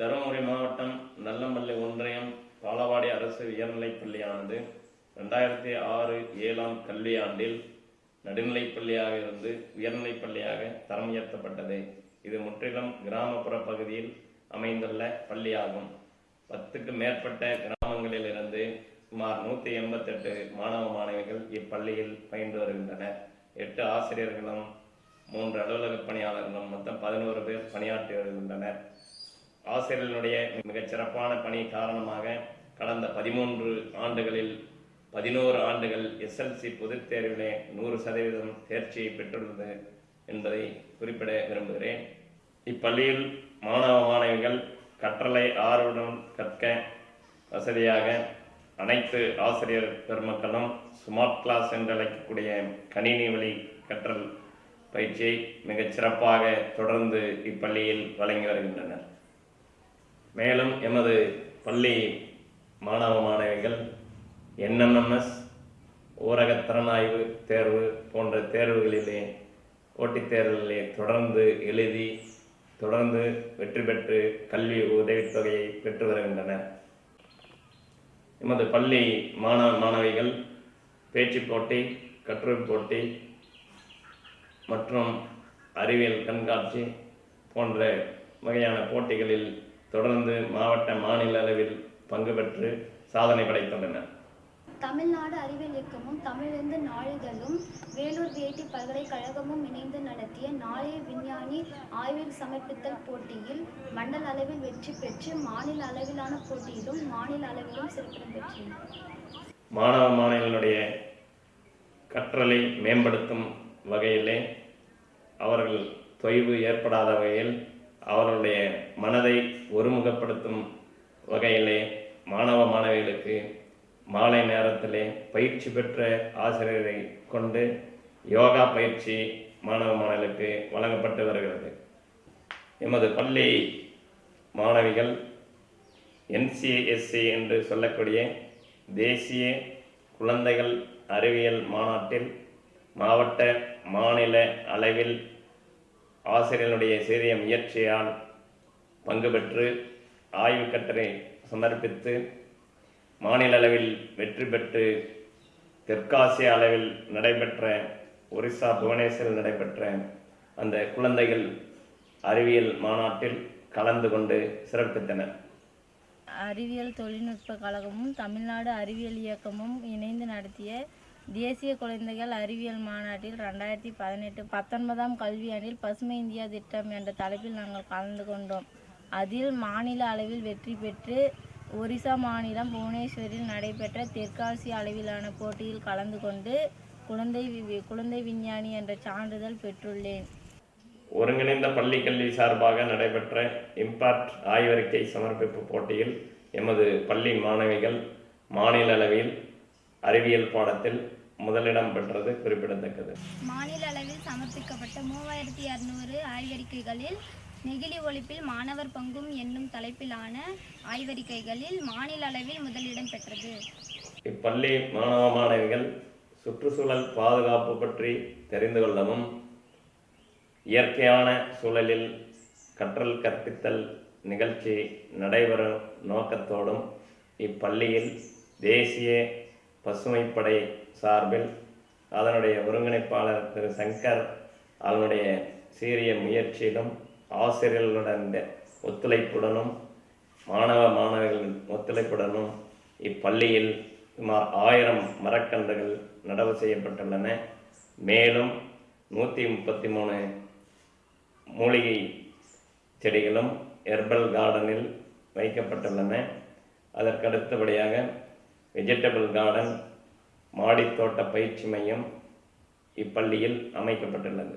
தருமபுரி மாவட்டம் நல்லமல்லை ஒன்றியம் பாலவாடி அரசு உயர்நிலைப்பள்ளியானது ரெண்டாயிரத்தி ஆறு ஏழாம் கல்வியாண்டில் நடுநிலைப்பள்ளியாக இருந்து உயர்நிலைப்பள்ளியாக தரம் உயர்த்தப்பட்டது. இது முற்றிலும் கிராமப்புற பகுதியில் அமைந்துள்ள பள்ளியாகும். பத்துக்கு மேற்பட்ட கிராமங்களில் இருந்து சுமார் நூற்றி எண்பத்தெட்டு மாணவ மாணவிகள் இப்பள்ளியில் பயின்று வருகின்றனர். எட்டு ஆசிரியர்களும் மூன்று அலுவலக பணியாளர்களும் மொத்தம் பதினோரு பேர் பணியாற்றி வருகின்றனர். ஆசிரியர்களுடைய மிகச் சிறப்பான பணி காரணமாக கடந்த பதிமூன்று ஆண்டுகளில் பதினோரு ஆண்டுகள் எஸ்எல்சி பொதுத் தேர்விலே நூறு சதவீதம் தேர்ச்சியை பெற்றுள்ளது என்பதை குறிப்பிட விரும்புகிறேன். இப்பள்ளியில் மாணவ மாணவிகள் கற்றலை ஆர்வம் கற்க வசதியாக அனைத்து ஆசிரியர் பெருமக்களும் ஸ்மார்ட் கிளாஸ் என்று அழைக்கக்கூடிய கணினி வழி கற்றல் பயிற்சியை மிகச் சிறப்பாக தொடர்ந்து இப்பள்ளியில் வழங்கி வருகின்றனர். மேலும் எமது பள்ளி மாணவ மாணவிகள் என்எம்எம்எஸ் ஊரக திறனாய்வு தேர்வு போன்ற தேர்வுகளிலே போட்டித் தேர்வுகளிலே தொடர்ந்து எழுதி தொடர்ந்து வெற்றி பெற்று கல்வி உதவித்தொகையை பெற்று வருகின்றனர் எமது பள்ளி மாணவ மாணவிகள் பேச்சு போட்டி கட்டுரை போட்டி மற்றும் அறிவியல் கண்காட்சி போன்ற வகையான போட்டிகளில் தொடர்ந்து மாவட்ட மாநில அளவில் பங்கு பெற்று சாதனை படைத்துள்ளனர். தமிழ்நாடு அறிவியல் இயக்கமும் தமிழிருந்து நாளிதழும் வேலூர் விஐடி பல்கலைக்கழகமும் இணைந்து நடத்திய நாளைய விஞ்ஞானி ஆய்வில் சமர்ப்பித்தல் போட்டியில் மண்டல அளவில் வெற்றி பெற்று மாநில அளவிலான போட்டியிலும் மாநில அளவிலும் சிறப்பிடம் பெற்றேன் மாணவ மாணவிகளுடைய கற்றலை மேம்படுத்தும் வகையிலே அவர்கள் தொய்வு ஏற்படாத வகையில் அவர்களுடைய மனதை ஒருமுகப்படுத்தும் வகையிலே மாணவ மாணவிகளுக்கு மாலை நேரத்திலே பயிற்சி பெற்ற ஆசிரியரை கொண்டு யோகா பயிற்சி மாணவ மாணவிகளுக்கு வழங்கப்பட்டு வருகிறது. எமது பள்ளி மாணவிகள் என்சிஎஸ்சி என்று சொல்லக்கூடிய தேசிய குழந்தைகள் அறிவியல் மாநாட்டில் மாவட்ட மாநில அளவில் ஆசிரியர்களுடைய சிறிய முயற்சியால் பங்கு பெற்று ஆய்வு கட்டுரை சமர்ப்பித்து மாநில அளவில் வெற்றி பெற்று தெற்காசிய அளவில் நடைபெற்ற ஒரிசா புவனேஸ்வரில் நடைபெற்ற அந்த குழந்தைகள் அறிவியல் மாநாட்டில் கலந்து கொண்டு சிறப்பித்தனர். அறிவியல் தொழில்நுட்ப கழகமும் தமிழ்நாடு அறிவியல் இயக்கமும் இணைந்து நடத்திய தேசிய குழந்தைகள் அறிவியல் மாநாட்டில் ரெண்டாயிரத்தி பதினெட்டு பத்தொன்பதாம் கல்வியாண்டில் பசுமை இந்தியா திட்டம் என்ற தலைப்பில் நாங்கள் கலந்து கொண்டோம். அதில் மாநில அளவில் வெற்றி பெற்று ஒரிசா மாநிலம் புவனேஸ்வரில் நடைபெற்ற தெற்காசிய அளவிலான போட்டியில் கலந்து கொண்டு குழந்தை வி- குழந்தை விஞ்ஞானி என்ற சான்றிதழ் பெற்றுள்ளேன். ஒருங்கிணைந்த பள்ளி கல்வி சார்பாக நடைபெற்ற இம்பாக்ட் ஆய்வறிக்கை சமர்ப்பிப்பு போட்டியில் எமது பள்ளி மாணவிகள் மாநில அளவில் அறிவியல் பாடத்தில் முதலிடம் பெற்றது குறிப்பிடத்தக்கது. மாநில அளவில் சமர்ப்பிக்கப்பட்ட மூவாயிரத்தி இரநூறு ஆய்வறிக்கைகளில் நெகிழி ஒழிப்பில் மாணவர் பங்கும் என்னும் தலைப்பிலான ஆய்வறிக்கைகளில் மாநில அளவில் முதலிடம் பெற்றது. இப்பள்ளி மாணவ மாணவிகள் சுற்றுச்சூழல் பாதுகாப்பு பற்றி தெரிந்து கொள்ளவும் இயற்கையான சூழலில் கற்றல் கற்பித்தல் நிகழ்ச்சி நடைபெறும் நோக்கத்தோடும் இப்பள்ளியில் தேசிய பசுமைப்படை சார்பில் அதனுடைய ஒருங்கிணைப்பாளர் திரு சங்கர் அதனுடைய சீரிய முயற்சியிலும் ஆசிரியர்களுடன் ஒத்துழைப்புடனும் மாணவ மாணவிகளின் ஒத்துழைப்புடனும் இப்பள்ளியில் சுமார் ஆயிரம் மரக்கன்றுகள் நடவு செய்யப்பட்டுள்ளன. மேலும் நூற்றி முப்பத்தி மூணு மூலிகை செடிகளும் ஹெர்பல் கார்டனில் வைக்கப்பட்டுள்ளன. அதற்கடுத்தபடியாக வெஜிடபிள் கார்டன் மாடித்தோட்ட பயிற்சி மையம் இப்பள்ளியில் அமைக்கப்பட்டுள்ளது.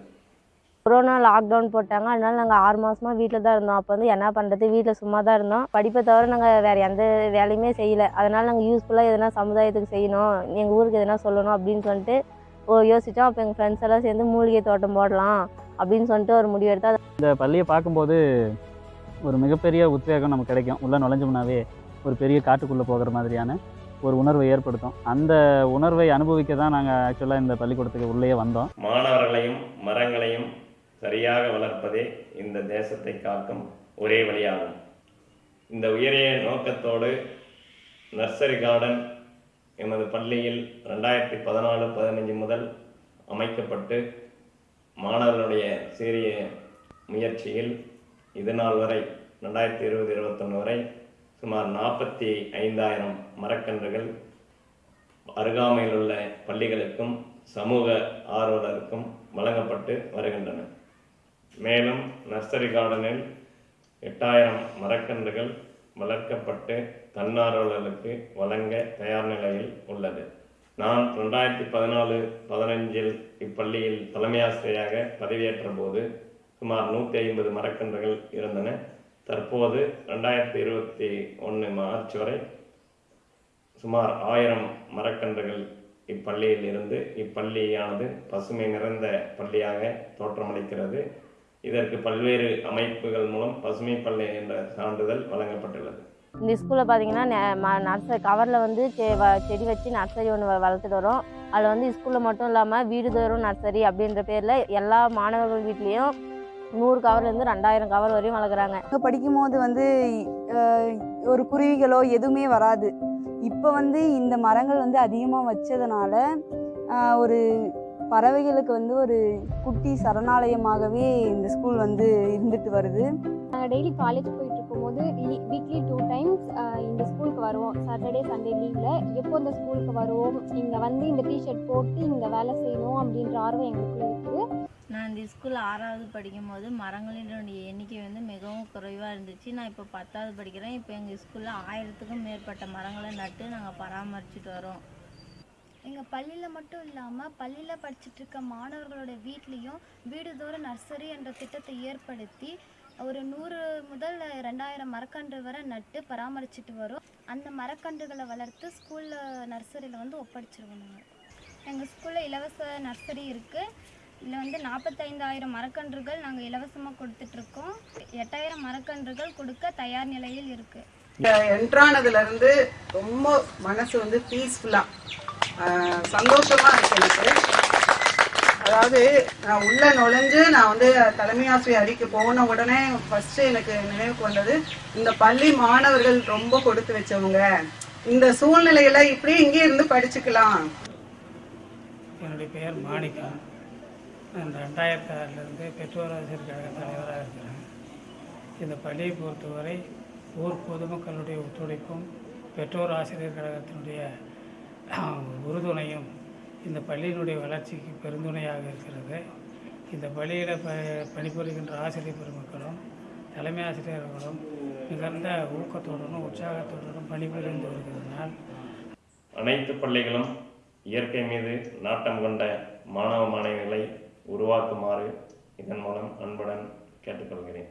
கொரோனா லாக்டவுன் போட்டாங்க. அதனால நாங்கள் ஆறு மாசமா வீட்டில் தான் இருந்தோம். அப்போ வந்து என்ன பண்ணுறது வீட்டில் சும்மா தான் இருந்தோம். படிப்பை தவிர நாங்கள் வேறு எந்த வேலையுமே செய்யலை. அதனால் நாங்கள் யூஸ்ஃபுல்லாக எதனா சமுதாயத்துக்கு செய்யணும். எங்கள் ஊருக்கு எதனா சொல்லணும் அப்படின்னு சொல்லிட்டு ஓ யோசித்தோம் அப்போ எங்கள் ஃப்ரெண்ட்ஸ் எல்லாம் சேர்ந்து மூலிகை தோட்டம் போடலாம் அப்படின்னு சொல்லிட்டு ஒரு முடிவு எடுத்தோம் இந்த பள்ளியை பார்க்கும்போது ஒரு மிகப்பெரிய உத்வேகம் நமக்கு கிடைக்கும். உள்ளே நுழைஞ்சோம்னாவே ஒரு பெரிய காட்டுக்குள்ளே போகிற மாதிரியான ஒரு உணர்வை ஏற்படுத்தும். அந்த உணர்வை அனுபவிக்க தான் நாங்கள் ஆக்சுவலாக இந்த பள்ளிக்கூடத்துக்கு உள்ளே வந்தோம். மாணவர்களையும் மரங்களையும் சரியாக வளர்ப்பதே இந்த தேசத்தை காக்கும் ஒரே வழியாகும். இந்த உயரிய நோக்கத்தோடு நர்சரி கார்டன் எமது பள்ளியில் ரெண்டாயிரத்தி பதினாலு பதினஞ்சு முதல் அமைக்கப்பட்டு மாணவர்களுடைய சீரிய முயற்சியில் இது நாள் வரை ரெண்டாயிரத்தி இருபது இருபத்தொன்று வரை சுமார் நாற்பத்தி ஐந்தாயிரம் மரக்கன்றுகள் அருகாமையில் உள்ள பள்ளிகளுக்கும் சமூக ஆர்வலருக்கும் வழங்கப்பட்டு வருகின்றன. மேலும் நர்சரி கார்டனில் எட்டாயிரம் மரக்கன்றுகள் வளர்க்கப்பட்டு தன்னார்வலர்களுக்கு வழங்க தயார் நிலையில் உள்ளது. நான் ரெண்டாயிரத்தி பதினாலு பதினஞ்சில் இப்பள்ளியில் தலைமையாசிரியராக பதவியேற்ற போது சுமார் நூற்றி ஐம்பது மரக்கன்றுகள் இருந்தன. தற்போது ரெண்டாயிரத்தி இருபத்தி ஒன்று மார்ச் வரை சுமார் ஆயிரம் மரக்கன்றுகள் இப்பள்ளியில் இருந்து இப்பள்ளியானது பசுமை நிறைந்த பள்ளியாக தோற்றமளிக்கிறது. இதற்கு பல்வேறு அமைப்புகள் மூலம் பசுமை பள்ளி என்ற சான்றிதழ் வழங்கப்பட்டுள்ளது. இந்த ஸ்கூலில் பார்த்தீங்கன்னா நர்சரி கவரில் வந்து செ- வ- செடி வச்சு நர்சரி ஒன்று வளர்த்துட்டு வரோம். அதில் வந்து ஸ்கூலில் மட்டும் இல்லாமல் வீடுதோறும் நர்சரி அப்படின்ற பேரில் எல்லா மாணவர்கள் வீட்லேயும் நூறு கவர்லேருந்து ரெண்டாயிரம் கவர் வரையும் வளர்க்குறாங்க. அங்கே படிக்கும்போது வந்து ஒரு குருவிகளோ எதுவுமே வராது. இப்போ வந்து இந்த மரங்கள் வந்து அதிகமாக வச்சதுனால ஒரு பறவைகளுக்கு வந்து ஒரு குட்டி சரணாலயமாகவே இந்த ஸ்கூல் வந்து இருந்துட்டு வருது. நாங்கள் டெய்லி காலேஜ் போயிட்டு இருக்கும்போது வீக்லி டூ டைம்ஸ் இந்த ஸ்கூலுக்கு வருவோம். சாட்டர்டே சண்டே லீவில் எப்போ இந்த ஸ்கூலுக்கு வருவோம்? இங்கே வந்து இந்த டிஷர்ட் போட்டு இங்கே வேலை செய்யணும் அப்படின்ற ஆர்வம் எங்களுக்குள்ள இருக்குது நான் இந்த ஸ்கூலில் ஆறாவது படிக்கும்போது மரங்களினுடைய எண்ணிக்கை வந்து மிகவும் குறைவாக இருந்துச்சு. நான் இப்போ பத்தாவது படிக்கிறேன். இப்போ எங்கள் ஸ்கூலில் ஆயிரத்துக்கும் மேற்பட்ட மரங்களை நட்டு நாங்கள் பராமரிச்சுட்டு வரோம். எங்கள் பள்ளியில் மட்டும் இல்லாமல் பள்ளியில் படிச்சுட்டு இருக்க மாணவர்களோட வீட்லேயும் வீடுதோறும் நர்சரி என்ற திட்டத்தை ஏற்படுத்தி ஒரு நூறு முதல் ரெண்டாயிரம் மரக்கன்று வரை நட்டு பராமரிச்சுட்டு வரோம். அந்த மரக்கன்றுகளை வளர்த்து ஸ்கூலில் நர்சரியில் வந்து ஒப்படைச்சிருவோம் நாங்கள் எங்கள் ஸ்கூலில் இலவச நர்சரி இருக்குது இதில் வந்து நாற்பத்தைந்தாயிரம் மரக்கன்றுகள் நாங்கள் இலவசமாக கொடுத்துட்ருக்கோம். எட்டாயிரம் மரக்கன்றுகள் கொடுக்க தயார் நிலையில் இருக்குது என்ட்ரானதுல ரொம்ப மனசு வந்து பீஸ்ஃபுல்லாக சந்தோஷமாக இருக்கு எனக்கு. அதாவது நான் உள்ள நுழைஞ்சு நான் வந்து தலைமை ஆசிரியர் அடிக்க போன உடனே ஃபர்ஸ்ட் எனக்கு நினைவுக்கு வந்தது இந்த பள்ளி மாணவர்கள் ரொம்ப கொடுத்து வச்சவங்க. இந்த சூழ்நிலையில இப்படி இங்கே இருந்து படிச்சுக்கலாம். என்னுடைய பெயர் மாணிக்கா. நான் ரெண்டாயிரத்தி ஆறிலிருந்து பெற்றோர் ஆசிரியர் கழக தலைவராக இருக்கிறேன். இந்த பள்ளியை பொறுத்தவரை ஊர் பொதுமக்களுடைய ஒத்துழைப்பும் பெற்றோர் ஆசிரியர் கழகத்தினுடைய உறுதுணையும் இந்த பள்ளியினுடைய வளர்ச்சிக்கு பெருந்துணையாக இருக்கிறது. இந்த பள்ளியில் ப பணிபுரிகின்ற ஆசிரியர் பெருமக்களும் தலைமை ஆசிரியர்களும் மிகுந்த ஊக்கத்துடனும் உற்சாகத்துடனும் பணிபுரிந்து வருகிறதுனால் அனைத்து பள்ளிகளும் இயற்கை மீது நாட்டம் கொண்ட மாணவ மாணவிகளை உருவாக்குமாறு இதன் மூலம் அன்புடன் கேட்டுக்கொள்கிறேன்.